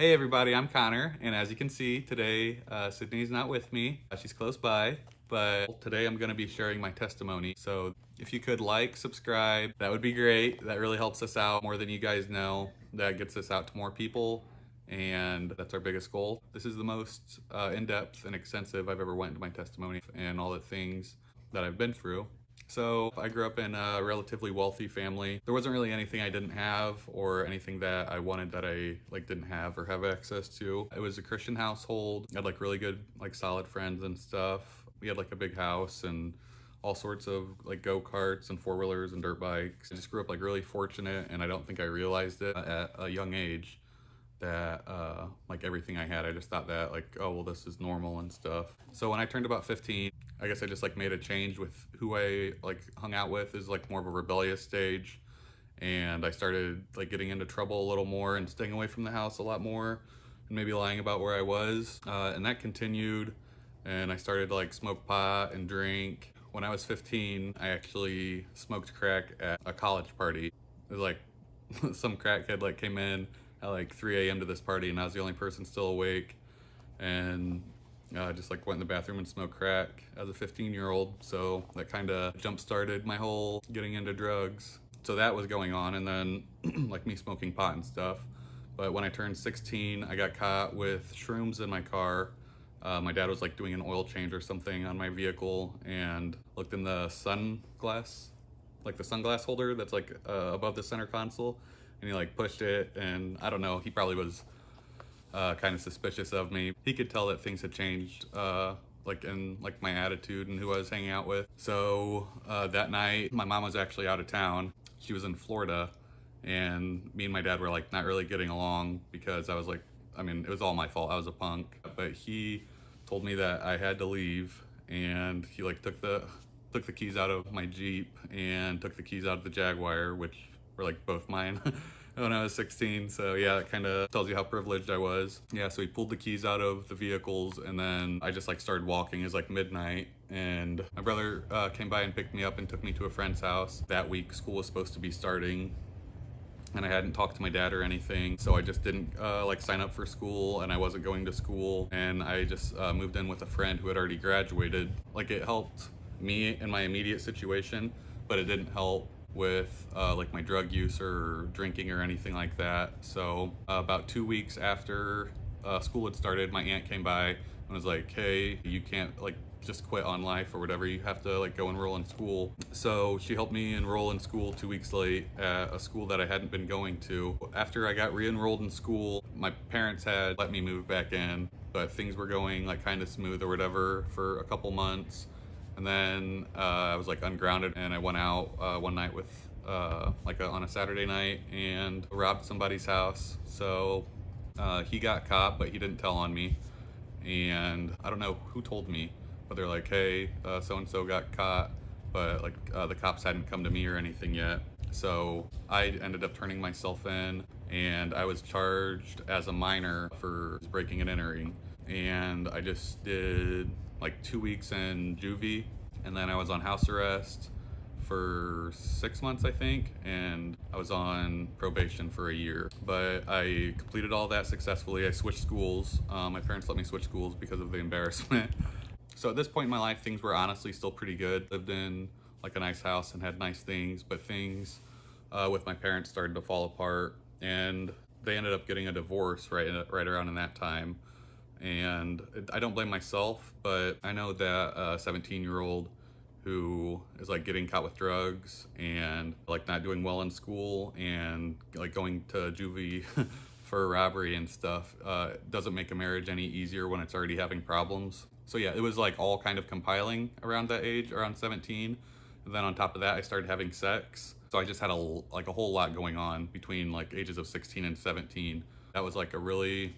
Hey everybody, I'm Connor, and as you can see, today uh, Sydney's not with me. Uh, she's close by, but today I'm gonna be sharing my testimony. So if you could like, subscribe, that would be great. That really helps us out more than you guys know. That gets us out to more people, and that's our biggest goal. This is the most uh, in-depth and extensive I've ever went into my testimony and all the things that I've been through. So I grew up in a relatively wealthy family. There wasn't really anything I didn't have or anything that I wanted that I like didn't have or have access to. It was a Christian household. I had like really good like solid friends and stuff. We had like a big house and all sorts of like go-karts and four-wheelers and dirt bikes. I just grew up like really fortunate and I don't think I realized it at a young age that uh, like everything I had, I just thought that like, oh, well, this is normal and stuff. So when I turned about 15, I guess I just like made a change with who I like hung out with is like more of a rebellious stage. And I started like getting into trouble a little more and staying away from the house a lot more and maybe lying about where I was. Uh, and that continued. And I started to like smoke pot and drink. When I was 15, I actually smoked crack at a college party. It was like some crackhead like came in at like 3 a.m. to this party and I was the only person still awake. And uh, just like went in the bathroom and smoked crack as a 15 year old. So that kind of jump started my whole getting into drugs. So that was going on and then like me smoking pot and stuff. But when I turned 16, I got caught with shrooms in my car. Uh, my dad was like doing an oil change or something on my vehicle and looked in the sunglass, like the sunglass holder that's like uh, above the center console and he like pushed it and I don't know, he probably was uh, kind of suspicious of me. He could tell that things had changed uh, like in like my attitude and who I was hanging out with. So uh, that night, my mom was actually out of town. She was in Florida and me and my dad were like not really getting along because I was like, I mean, it was all my fault. I was a punk, but he told me that I had to leave and he like took the took the keys out of my Jeep and took the keys out of the Jaguar, which were like both mine. when I was 16. So yeah, it kind of tells you how privileged I was. Yeah, so he pulled the keys out of the vehicles and then I just like started walking. It was like midnight and my brother uh, came by and picked me up and took me to a friend's house. That week school was supposed to be starting and I hadn't talked to my dad or anything. So I just didn't uh, like sign up for school and I wasn't going to school. And I just uh, moved in with a friend who had already graduated. Like it helped me in my immediate situation, but it didn't help with uh, like my drug use or drinking or anything like that. So uh, about two weeks after uh, school had started, my aunt came by and was like, hey, you can't like just quit on life or whatever. You have to like go enroll in school. So she helped me enroll in school two weeks late at a school that I hadn't been going to. After I got re-enrolled in school, my parents had let me move back in, but things were going like kind of smooth or whatever for a couple months. And then uh, I was like ungrounded and I went out uh, one night with uh, like a, on a Saturday night and robbed somebody's house. So uh, he got caught, but he didn't tell on me. And I don't know who told me, but they're like, hey, uh, so-and-so got caught, but like uh, the cops hadn't come to me or anything yet. So I ended up turning myself in and I was charged as a minor for breaking and entering. And I just did like two weeks in juvie and then I was on house arrest for six months, I think, and I was on probation for a year. But I completed all that successfully. I switched schools. Um, my parents let me switch schools because of the embarrassment. so at this point in my life, things were honestly still pretty good. Lived in like a nice house and had nice things, but things uh, with my parents started to fall apart and they ended up getting a divorce right, right around in that time and I don't blame myself, but I know that a 17 year old who is like getting caught with drugs and like not doing well in school and like going to juvie for robbery and stuff uh, doesn't make a marriage any easier when it's already having problems. So yeah, it was like all kind of compiling around that age, around 17. And then on top of that, I started having sex. So I just had a like a whole lot going on between like ages of 16 and 17. That was like a really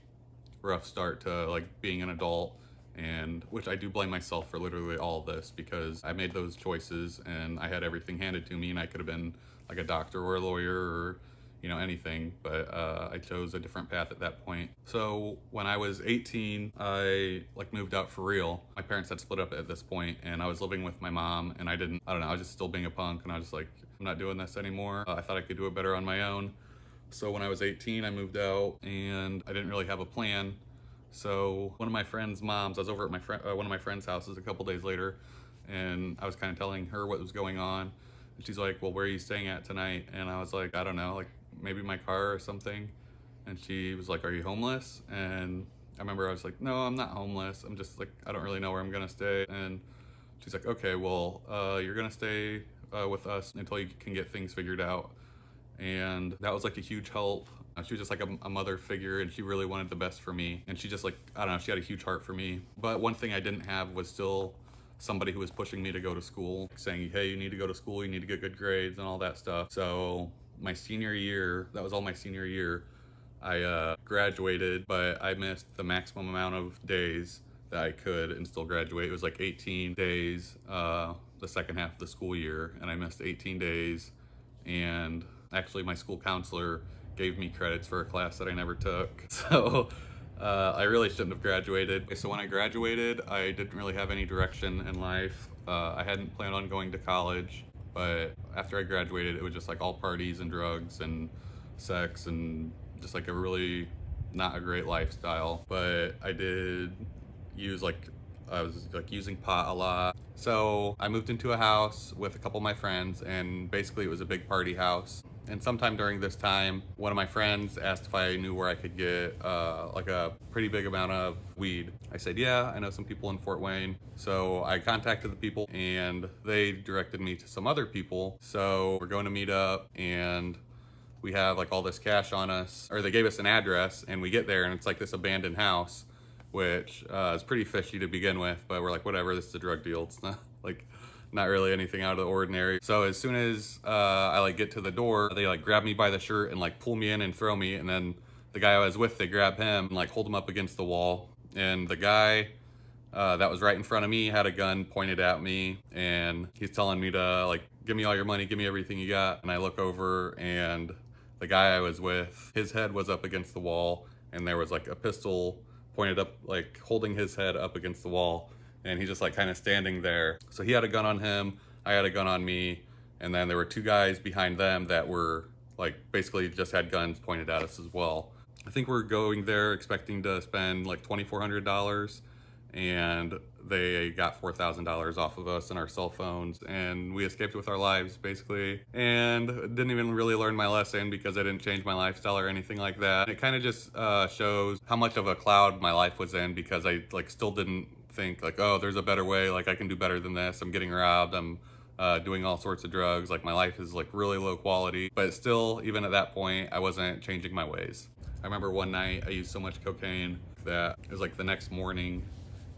rough start to like being an adult. And which I do blame myself for literally all this because I made those choices and I had everything handed to me and I could have been like a doctor or a lawyer or you know anything. But uh, I chose a different path at that point. So when I was 18 I like moved out for real. My parents had split up at this point and I was living with my mom and I didn't I don't know I was just still being a punk and I was just like I'm not doing this anymore. Uh, I thought I could do it better on my own So when I was 18, I moved out and I didn't really have a plan. So one of my friend's moms, I was over at my friend, uh, one of my friend's houses a couple days later, and I was kind of telling her what was going on. And she's like, well, where are you staying at tonight? And I was like, I don't know, like maybe my car or something. And she was like, are you homeless? And I remember I was like, no, I'm not homeless. I'm just like, I don't really know where I'm gonna stay. And she's like, okay, well, uh, you're gonna stay uh, with us until you can get things figured out. And that was like a huge help. Uh, She was just like a, a mother figure and she really wanted the best for me. And she just like, I don't know, she had a huge heart for me. But one thing I didn't have was still somebody who was pushing me to go to school, saying, hey, you need to go to school, you need to get good grades and all that stuff. So my senior year, that was all my senior year, I uh, graduated, but I missed the maximum amount of days that I could and still graduate. It was like 18 days uh, the second half of the school year, and I missed 18 days. And actually, my school counselor gave me credits for a class that I never took. So uh, I really shouldn't have graduated. So when I graduated, I didn't really have any direction in life. Uh, I hadn't planned on going to college, but after I graduated, it was just like all parties and drugs and sex and just like a really not a great lifestyle. But I did use like I was like using pot a lot. So I moved into a house with a couple of my friends and basically it was a big party house. And sometime during this time, one of my friends asked if I knew where I could get uh, like a pretty big amount of weed. I said, yeah, I know some people in Fort Wayne. So I contacted the people and they directed me to some other people. So we're going to meet up and we have like all this cash on us, or they gave us an address and we get there and it's like this abandoned house which uh, is pretty fishy to begin with, but we're like, whatever, this is a drug deal. It's not like not really anything out of the ordinary. So as soon as uh, I like get to the door, they like grab me by the shirt and like pull me in and throw me. And then the guy I was with, they grab him and like hold him up against the wall. And the guy uh, that was right in front of me had a gun pointed at me and he's telling me to like, give me all your money, give me everything you got. And I look over and the guy I was with, his head was up against the wall and there was like a pistol pointed up, like holding his head up against the wall. And he's just like kind of standing there. So he had a gun on him, I had a gun on me. And then there were two guys behind them that were like basically just had guns pointed at us as well. I think we're going there expecting to spend like $2,400 and they got $4,000 off of us and our cell phones and we escaped with our lives basically and didn't even really learn my lesson because I didn't change my lifestyle or anything like that. It kind of just uh, shows how much of a cloud my life was in because I like still didn't think like, oh, there's a better way. Like I can do better than this. I'm getting robbed. I'm uh, doing all sorts of drugs. Like my life is like really low quality, but still, even at that point, I wasn't changing my ways. I remember one night I used so much cocaine that it was like the next morning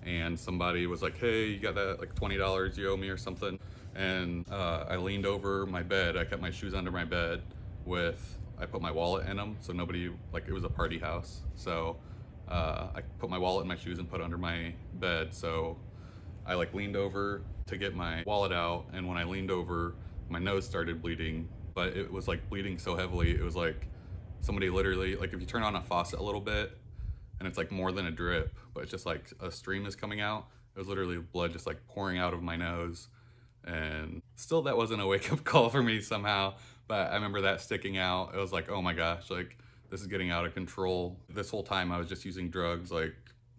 and somebody was like, hey, you got that like $20 you owe me or something. And uh, I leaned over my bed. I kept my shoes under my bed with, I put my wallet in them. So nobody, like it was a party house. So uh, I put my wallet in my shoes and put it under my bed. So I like leaned over to get my wallet out. And when I leaned over, my nose started bleeding, but it was like bleeding so heavily. It was like somebody literally, like if you turn on a faucet a little bit, and it's like more than a drip, but it's just like a stream is coming out. It was literally blood just like pouring out of my nose. And still that wasn't a wake up call for me somehow, but I remember that sticking out. It was like, oh my gosh, like this is getting out of control. This whole time I was just using drugs like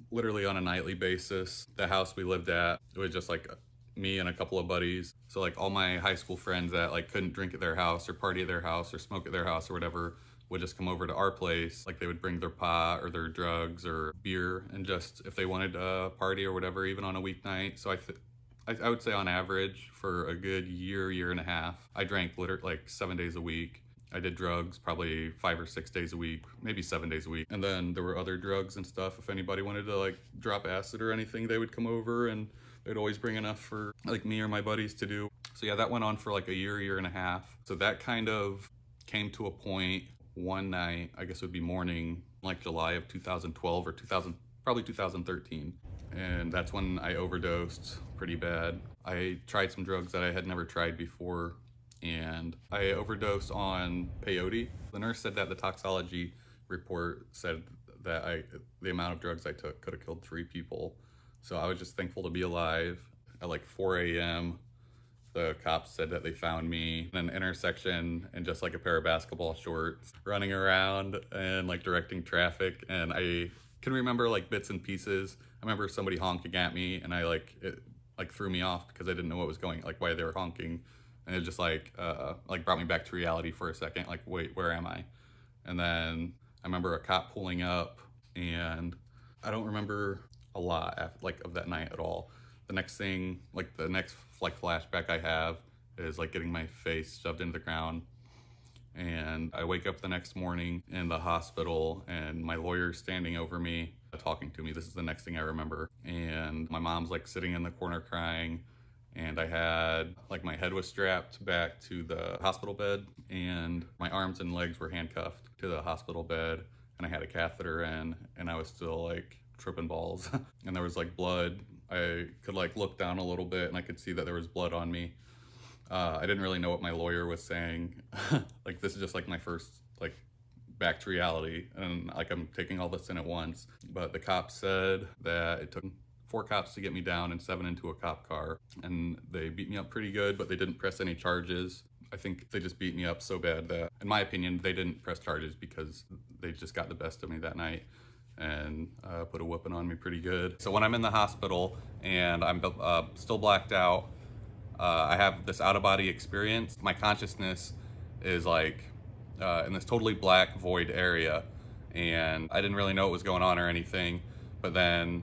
literally on a nightly basis. The house we lived at, it was just like me and a couple of buddies. So like all my high school friends that like couldn't drink at their house or party at their house or smoke at their house or whatever would just come over to our place. Like they would bring their pot or their drugs or beer and just if they wanted a party or whatever, even on a weeknight. So I, I, I would say on average for a good year, year and a half, I drank literally like seven days a week. I did drugs probably five or six days a week, maybe seven days a week. And then there were other drugs and stuff. If anybody wanted to like drop acid or anything, they would come over and they'd always bring enough for like me or my buddies to do. So yeah, that went on for like a year, year and a half. So that kind of came to a point one night, I guess it would be morning, like July of 2012 or 2000, probably 2013. And that's when I overdosed pretty bad. I tried some drugs that I had never tried before and I overdosed on peyote. The nurse said that the toxology report said that I, the amount of drugs I took could have killed three people. So I was just thankful to be alive at like 4 a.m. The cops said that they found me in an intersection in just like a pair of basketball shorts, running around and like directing traffic. And I can remember like bits and pieces. I remember somebody honking at me and I like, it like threw me off because I didn't know what was going, like why they were honking. And it just like, uh, like brought me back to reality for a second. Like, wait, where am I? And then I remember a cop pulling up and I don't remember a lot after, like of that night at all. The next thing, like the next like flashback I have is like getting my face shoved into the ground. And I wake up the next morning in the hospital and my lawyer's standing over me talking to me. This is the next thing I remember. And my mom's like sitting in the corner crying and I had like my head was strapped back to the hospital bed and my arms and legs were handcuffed to the hospital bed and I had a catheter in and I was still like tripping balls and there was like blood. I could like look down a little bit and I could see that there was blood on me. Uh, I didn't really know what my lawyer was saying. like this is just like my first like back to reality and like I'm taking all this in at once. But the cop said that it took four cops to get me down and seven into a cop car. And they beat me up pretty good, but they didn't press any charges. I think they just beat me up so bad that, in my opinion, they didn't press charges because they just got the best of me that night and uh, put a whooping on me pretty good. So when I'm in the hospital and I'm uh, still blacked out, uh, I have this out of body experience. My consciousness is like uh, in this totally black void area and I didn't really know what was going on or anything. But then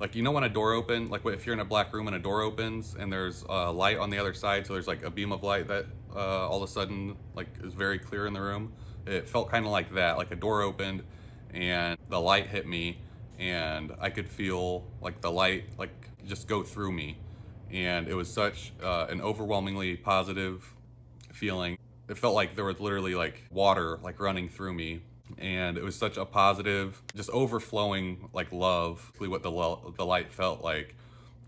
like you know when a door open like if you're in a black room and a door opens and there's a light on the other side so there's like a beam of light that uh, all of a sudden like is very clear in the room? It felt kind of like that like a door opened and the light hit me and I could feel like the light like just go through me. And it was such uh, an overwhelmingly positive feeling. It felt like there was literally like water like running through me and it was such a positive just overflowing like love what the, the light felt like.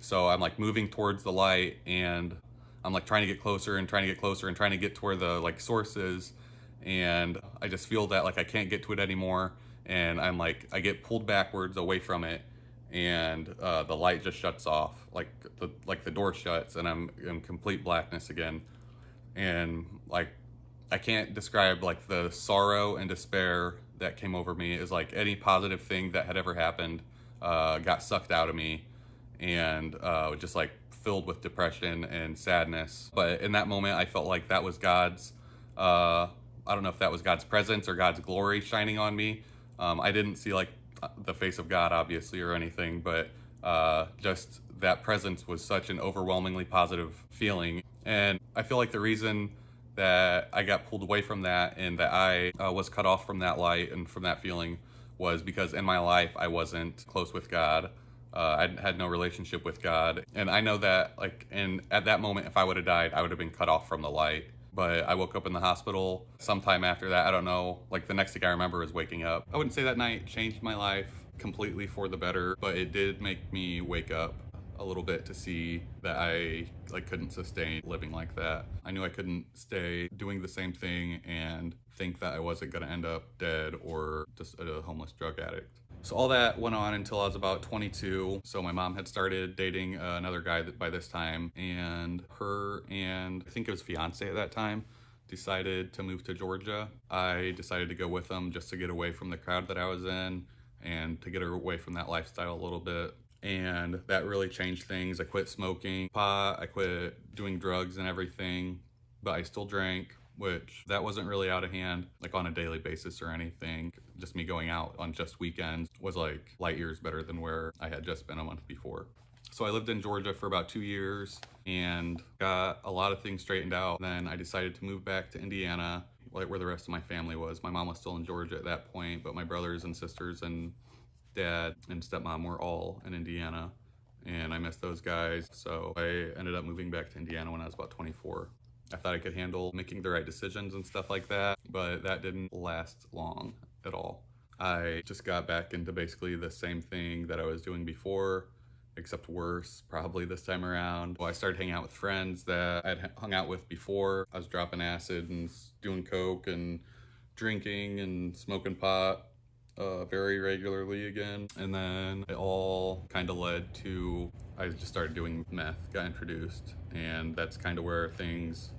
So i'm like moving towards the light and i'm like trying to get closer and trying to get closer and trying to get to where the like source is. And i just feel that like i can't get to it anymore. And i'm like i get pulled backwards away from it and uh, the light just shuts off. Like the like the door shuts and i'm in complete blackness again. And like I can't describe like the sorrow and despair that came over me is like any positive thing that had ever happened uh, got sucked out of me and uh, just like filled with depression and sadness. But in that moment, I felt like that was God's, uh, I don't know if that was God's presence or God's glory shining on me. Um, I didn't see like the face of God obviously or anything, but uh, just that presence was such an overwhelmingly positive feeling. And I feel like the reason that I got pulled away from that and that I uh, was cut off from that light and from that feeling was because in my life I wasn't close with God. Uh, I had no relationship with God. And I know that like, and at that moment, if I would have died, I would have been cut off from the light. But I woke up in the hospital sometime after that. I don't know, like the next thing I remember is waking up. I wouldn't say that night changed my life completely for the better, but it did make me wake up a little bit to see that I like couldn't sustain living like that. I knew I couldn't stay doing the same thing and think that I wasn't gonna end up dead or just a homeless drug addict. So all that went on until I was about 22. So my mom had started dating another guy that by this time and her and I think it was fiance at that time decided to move to Georgia. I decided to go with them just to get away from the crowd that I was in and to get away from that lifestyle a little bit and that really changed things. I quit smoking pot, I quit doing drugs and everything, but I still drank, which that wasn't really out of hand, like on a daily basis or anything. Just me going out on just weekends was like light years better than where I had just been a month before. So I lived in Georgia for about two years and got a lot of things straightened out. Then I decided to move back to Indiana, like where the rest of my family was. My mom was still in Georgia at that point, but my brothers and sisters and dad and stepmom were all in Indiana and I missed those guys. So I ended up moving back to Indiana when I was about 24. I thought I could handle making the right decisions and stuff like that, but that didn't last long at all. I just got back into basically the same thing that I was doing before, except worse, probably this time around. Well, I started hanging out with friends that I'd hung out with before. I was dropping acid and doing coke and drinking and smoking pot uh, very regularly again. And then it all kind of led to, I just started doing meth, got introduced, and that's kind of where things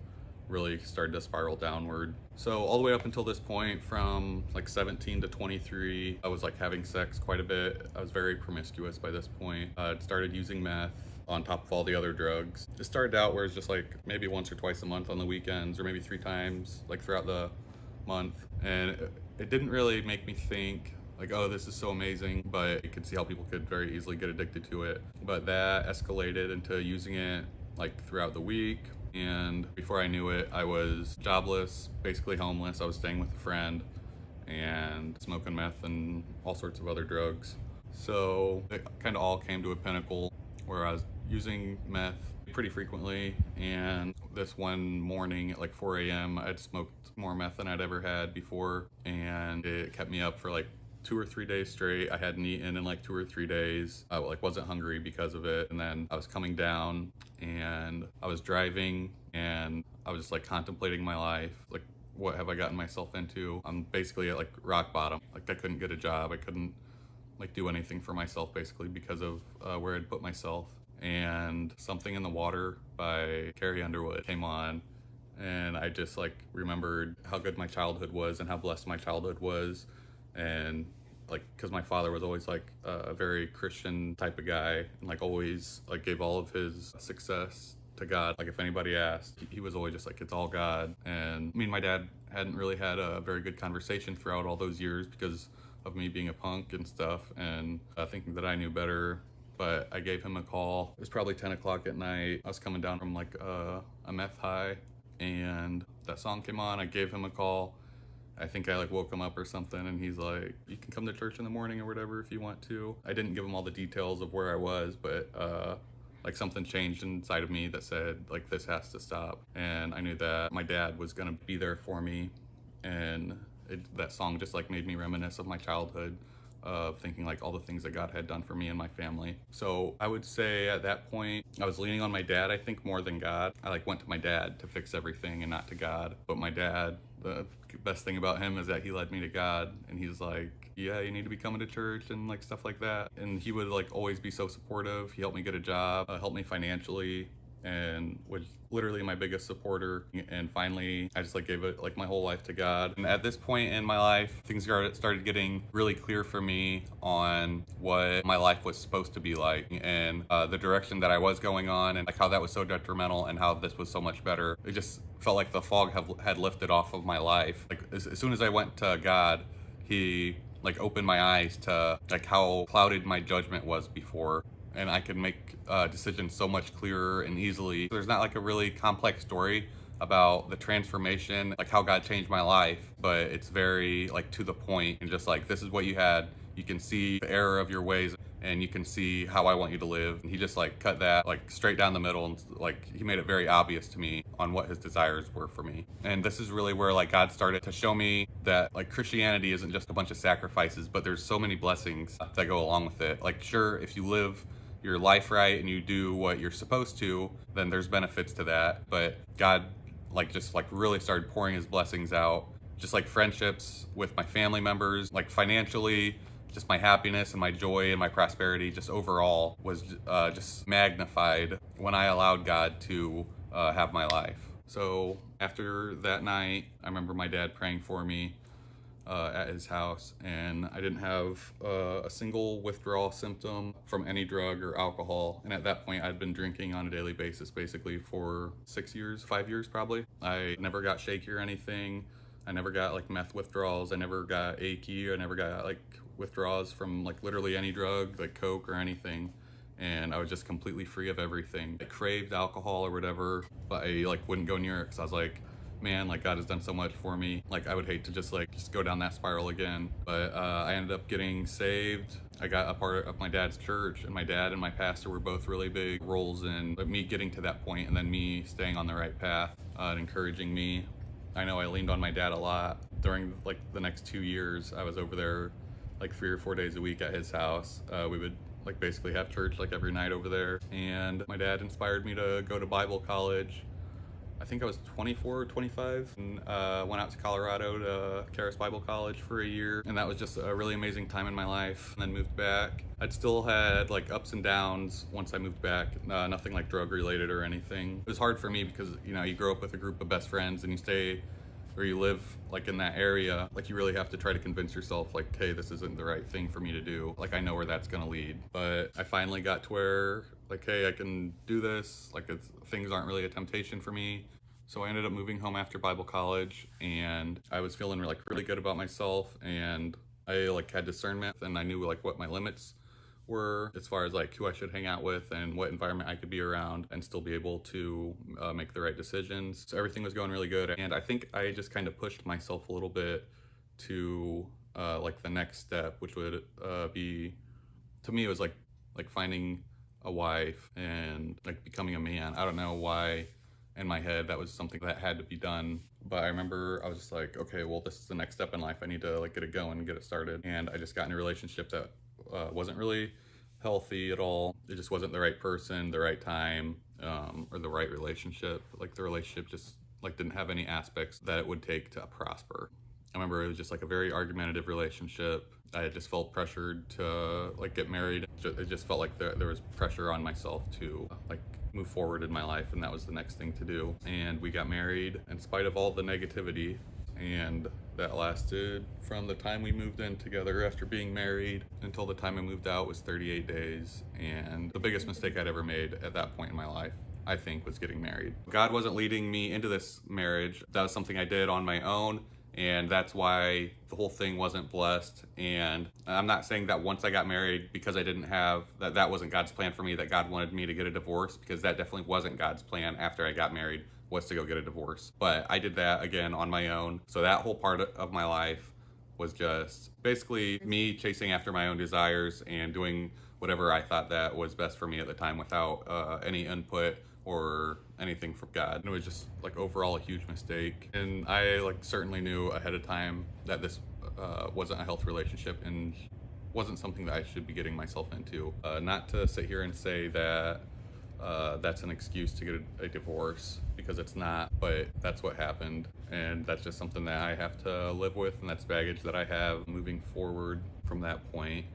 really started to spiral downward. So all the way up until this point from like 17 to 23, I was like having sex quite a bit. I was very promiscuous by this point. I uh, started using meth on top of all the other drugs. It started out where it's just like maybe once or twice a month on the weekends or maybe three times like throughout the month. And it didn't really make me think like, oh, this is so amazing, but you could see how people could very easily get addicted to it. But that escalated into using it like throughout the week, and before I knew it, I was jobless, basically homeless. I was staying with a friend and smoking meth and all sorts of other drugs. So it kind of all came to a pinnacle where I was using meth pretty frequently. And this one morning at like 4 a.m., I'd smoked more meth than I'd ever had before. And it kept me up for like two or three days straight. I hadn't eaten in like two or three days. I like wasn't hungry because of it. And then I was coming down and I was driving and I was just like contemplating my life. Like, what have I gotten myself into? I'm basically at like rock bottom. Like I couldn't get a job. I couldn't like do anything for myself basically because of uh, where I'd put myself. And Something in the Water by Carrie Underwood came on and I just like remembered how good my childhood was and how blessed my childhood was. And like because my father was always like a very christian type of guy and like always like gave all of his success to god. Like if anybody asked he was always just like it's all god. And me and my dad hadn't really had a very good conversation throughout all those years because of me being a punk and stuff. And uh, thinking that i knew better but I gave him a call. It was probably 10 o'clock at night. I was coming down from like a, a meth high and that song came on. I gave him a call I think I like woke him up or something and he's like, you can come to church in the morning or whatever if you want to. I didn't give him all the details of where I was, but uh, like something changed inside of me that said like this has to stop. And I knew that my dad was gonna be there for me. And it, that song just like made me reminisce of my childhood of thinking like all the things that God had done for me and my family. So I would say at that point, I was leaning on my dad, I think more than God. I like went to my dad to fix everything and not to God. But my dad, the best thing about him is that he led me to God and he's like, yeah, you need to be coming to church and like stuff like that. And he would like always be so supportive. He helped me get a job, uh, helped me financially and was literally my biggest supporter. And finally I just like gave it like my whole life to God. And at this point in my life things started getting really clear for me on what my life was supposed to be like and uh, the direction that I was going on and like how that was so detrimental and how this was so much better. It just felt like the fog have, had lifted off of my life. Like as, as soon as I went to God he like opened my eyes to like how clouded my judgment was before and I can make uh, decisions so much clearer and easily. There's not like a really complex story about the transformation, like how God changed my life, but it's very like to the point and just like, this is what you had. You can see the error of your ways and you can see how I want you to live. And he just like cut that like straight down the middle and like he made it very obvious to me on what his desires were for me. And this is really where like God started to show me that like Christianity isn't just a bunch of sacrifices, but there's so many blessings that go along with it. Like sure, if you live your life right and you do what you're supposed to, then there's benefits to that. But God like just like really started pouring his blessings out, just like friendships with my family members, like financially, just my happiness and my joy and my prosperity just overall was uh, just magnified when I allowed God to uh, have my life. So after that night, I remember my dad praying for me uh, at his house and I didn't have uh, a single withdrawal symptom from any drug or alcohol. And at that point I'd been drinking on a daily basis basically for six years, five years probably. I never got shaky or anything. I never got like meth withdrawals. I never got achy. I never got like withdrawals from like literally any drug, like Coke or anything. And I was just completely free of everything. I craved alcohol or whatever, but I like wouldn't go near it because I was like, man, like God has done so much for me. Like I would hate to just like just go down that spiral again. But uh, I ended up getting saved. I got a part of my dad's church and my dad and my pastor were both really big roles in me getting to that point and then me staying on the right path uh, and encouraging me. I know I leaned on my dad a lot during like the next two years. I was over there like three or four days a week at his house. Uh, we would like basically have church like every night over there. And my dad inspired me to go to Bible college I think I was 24 or 25 and uh, went out to Colorado to Charis Bible College for a year. And that was just a really amazing time in my life. And then moved back. I'd still had like ups and downs once I moved back, uh, nothing like drug related or anything. It was hard for me because, you know, you grow up with a group of best friends and you stay or you live like in that area, like you really have to try to convince yourself like, hey, this isn't the right thing for me to do. Like I know where that's gonna lead. But I finally got to where like, hey, I can do this. Like things aren't really a temptation for me. So I ended up moving home after Bible college and I was feeling like really good about myself and I like had discernment and I knew like what my limits were as far as like who I should hang out with and what environment I could be around and still be able to uh, make the right decisions. So everything was going really good. And I think I just kind of pushed myself a little bit to uh, like the next step, which would uh, be, to me, it was like, like finding a wife and like becoming a man. I don't know why in my head that was something that had to be done but i remember i was just like okay well this is the next step in life i need to like get it going get it started and i just got in a relationship that uh, wasn't really healthy at all. It just wasn't the right person, the right time, um, or the right relationship. Like the relationship just like didn't have any aspects that it would take to prosper. I remember it was just like a very argumentative relationship. I just felt pressured to like get married. It just felt like there, there was pressure on myself to like move forward in my life and that was the next thing to do. And we got married in spite of all the negativity and that lasted from the time we moved in together after being married until the time I moved out was 38 days and the biggest mistake I'd ever made at that point in my life I think was getting married. God wasn't leading me into this marriage. That was something I did on my own and that's why the whole thing wasn't blessed and i'm not saying that once i got married because i didn't have that that wasn't god's plan for me that god wanted me to get a divorce because that definitely wasn't god's plan after i got married was to go get a divorce. But I did that again on my own. So that whole part of my life was just basically me chasing after my own desires and doing whatever I thought that was best for me at the time without uh, any input or anything from God. And it was just like overall a huge mistake. And I like certainly knew ahead of time that this uh, wasn't a health relationship and wasn't something that I should be getting myself into. Uh, not to sit here and say that uh, that's an excuse to get a, a, divorce because it's not, but that's what happened. And that's just something that I have to live with, and that's baggage that I have moving forward from that point.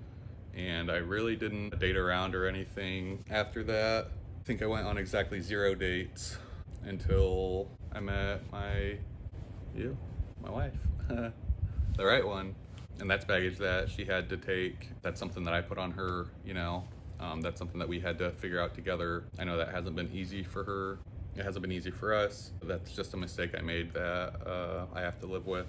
And I really didn't date around or anything after that. I think I went on exactly zero dates until I met my, you, my wife, the right one. And that's baggage that she had to take. That's something that I put on her, you know, um, that's something that we had to figure out together. I know that hasn't been easy for her. It hasn't been easy for us. That's just a mistake I made that uh, I have to live with.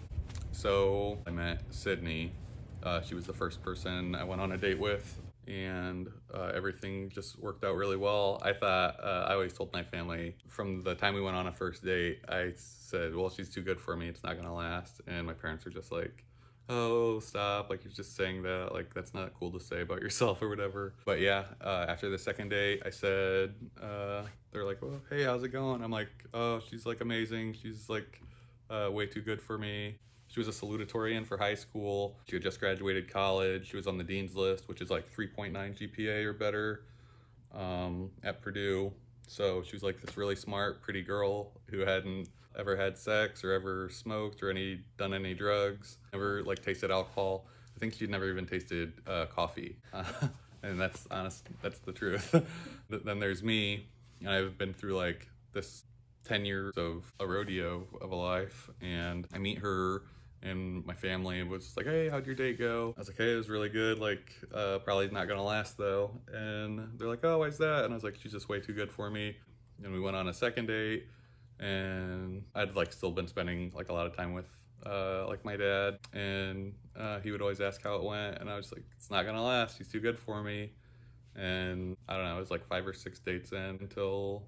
So I met Sydney. Uh, she was the first person I went on a date with and uh, everything just worked out really well. I thought, uh, I always told my family from the time we went on a first date, I said, well, she's too good for me. It's not gonna last. And my parents were just like, oh stop like you're just saying that like that's not cool to say about yourself or whatever. But yeah uh, after the second date i said uh, they're like well hey how's it going? I'm like oh she's like amazing. She's like uh, way too good for me. She was a salutatorian for high school. She had just graduated college. She was on the dean's list which is like 3.9 gpa or better um, at purdue. So she was like this really smart pretty girl who hadn't ever had sex or ever smoked or any done any drugs, never like tasted alcohol. I think she'd never even tasted uh, coffee. Uh, and that's honest, that's the truth. then there's me, and I've been through like this 10 years of a rodeo of a life, and I meet her and my family was like, hey, how'd your date go? I was like, hey, it was really good. Like, uh, probably not gonna last though. And they're like, oh, why's that? And I was like, she's just way too good for me. And we went on a second date and I'd like still been spending like a lot of time with uh, like my dad. And uh, he would always ask how it went. And I was like it's not gonna last. He's too good for me. And I don't know it was like five or six dates in until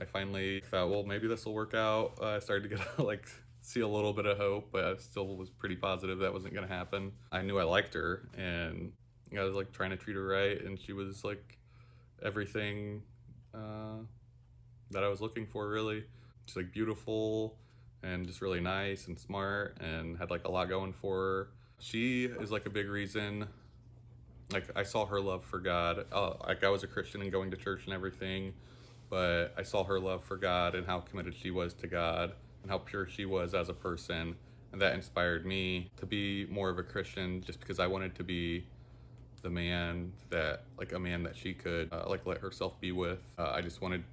I finally thought well maybe this will work out. Uh, I started to get like see a little bit of hope but I still was pretty positive that wasn't gonna happen. I knew I liked her and I was like trying to treat her right and she was like everything uh, that I was looking for really She's like beautiful and just really nice and smart and had like a lot going for her. She is like a big reason like I saw her love for God. Uh, like I was a Christian and going to church and everything, but I saw her love for God and how committed she was to God and how pure she was as a person. And that inspired me to be more of a Christian just because I wanted to be the man that, like a man that she could, uh, like let herself be with. Uh, I just wanted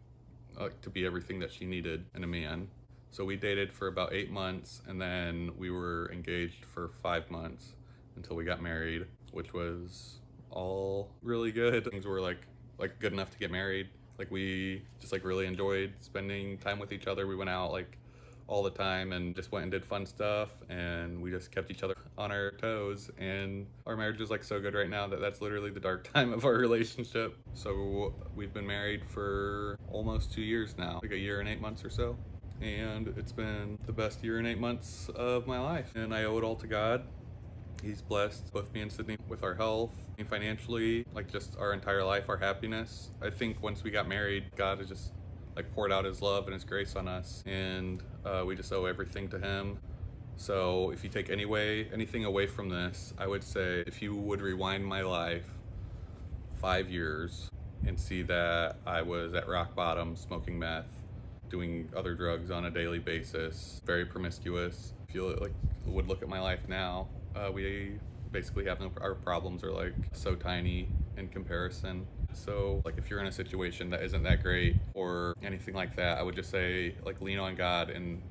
uh, to be everything that she needed in a man. So we dated for about eight months and then we were engaged for five months until we got married, which was all really good. Things were like like good enough to get married. Like we just like really enjoyed spending time with each other. We went out like all the time and just went and did fun stuff and we just kept each other on our toes and our marriage is like so good right now that that's literally the dark time of our relationship so we've been married for almost two years now like a year and eight months or so and it's been the best year and eight months of my life and i owe it all to god He's blessed both me and Sydney with our health financially, like just our entire life, our happiness. I think once we got married, God has just like poured out his love and his grace on us and uh, we just owe everything to him. So if you take any way, anything away from this, I would say if you would rewind my life five years and see that I was at rock bottom, smoking meth, doing other drugs on a daily basis, very promiscuous. If you like would look at my life now, uh, we basically have no, our problems are like so tiny in comparison. So like if you're in a situation that isn't that great or anything like that, I would just say like lean on God and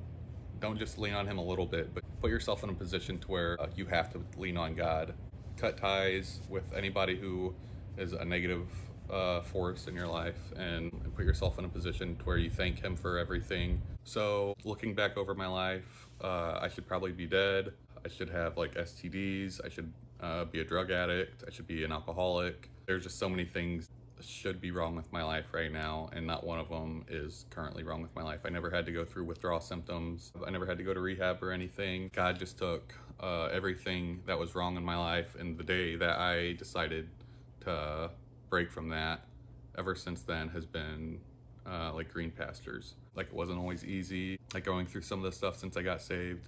don't just lean on him a little bit, but put yourself in a position to where uh, you have to lean on God. Cut ties with anybody who is a negative uh, force in your life and, and, put yourself in a position to where you thank him for everything. So looking back over my life, uh, I should probably be dead. I should have like STDs. I should uh, be a drug addict. I should be an alcoholic. There's just so many things should be wrong with my life right now and not one of them is currently wrong with my life. I never had to go through withdrawal symptoms. I never had to go to rehab or anything. God just took uh, everything that was wrong in my life and the day that I decided to break from that ever since then has been uh, like green pastures. Like it wasn't always easy, like going through some of the stuff since I got saved,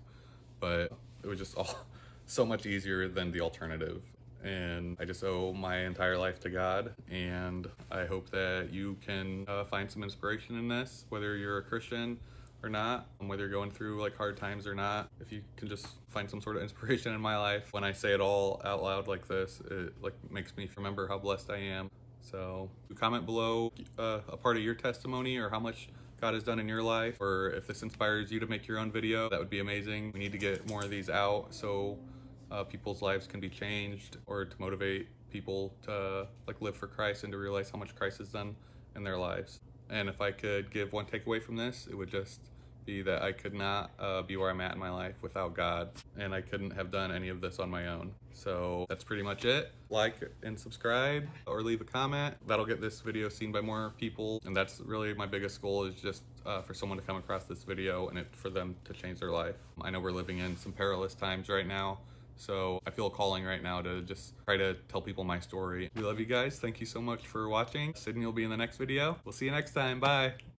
but it was just all so much easier than the alternative. And I just owe my entire life to God. And I hope that you can uh, find some inspiration in this, whether you're a Christian or not, whether you're going through like hard times or not. If you can just find some sort of inspiration in my life, when I say it all out loud like this, it like makes me remember how blessed I am. So comment below uh, a part of your testimony or how much God has done in your life, or if this inspires you to make your own video, that would be amazing. We need to get more of these out so uh, people's lives can be changed or to motivate people to like live for Christ and to realize how much Christ has done in their lives. And if I could give one takeaway from this, it would just be that I could not uh, be where I'm at in my life without God, and I couldn't have done any of this on my own. So that's pretty much it. Like and subscribe or leave a comment. That'll get this video seen by more people, and that's really my biggest goal is just uh, for someone to come across this video and it, for them to change their life. I know we're living in some perilous times right now, so I feel a calling right now to just try to tell people my story. We love you guys. Thank you so much for watching. Sydney will be in the next video. We'll see you next time. Bye.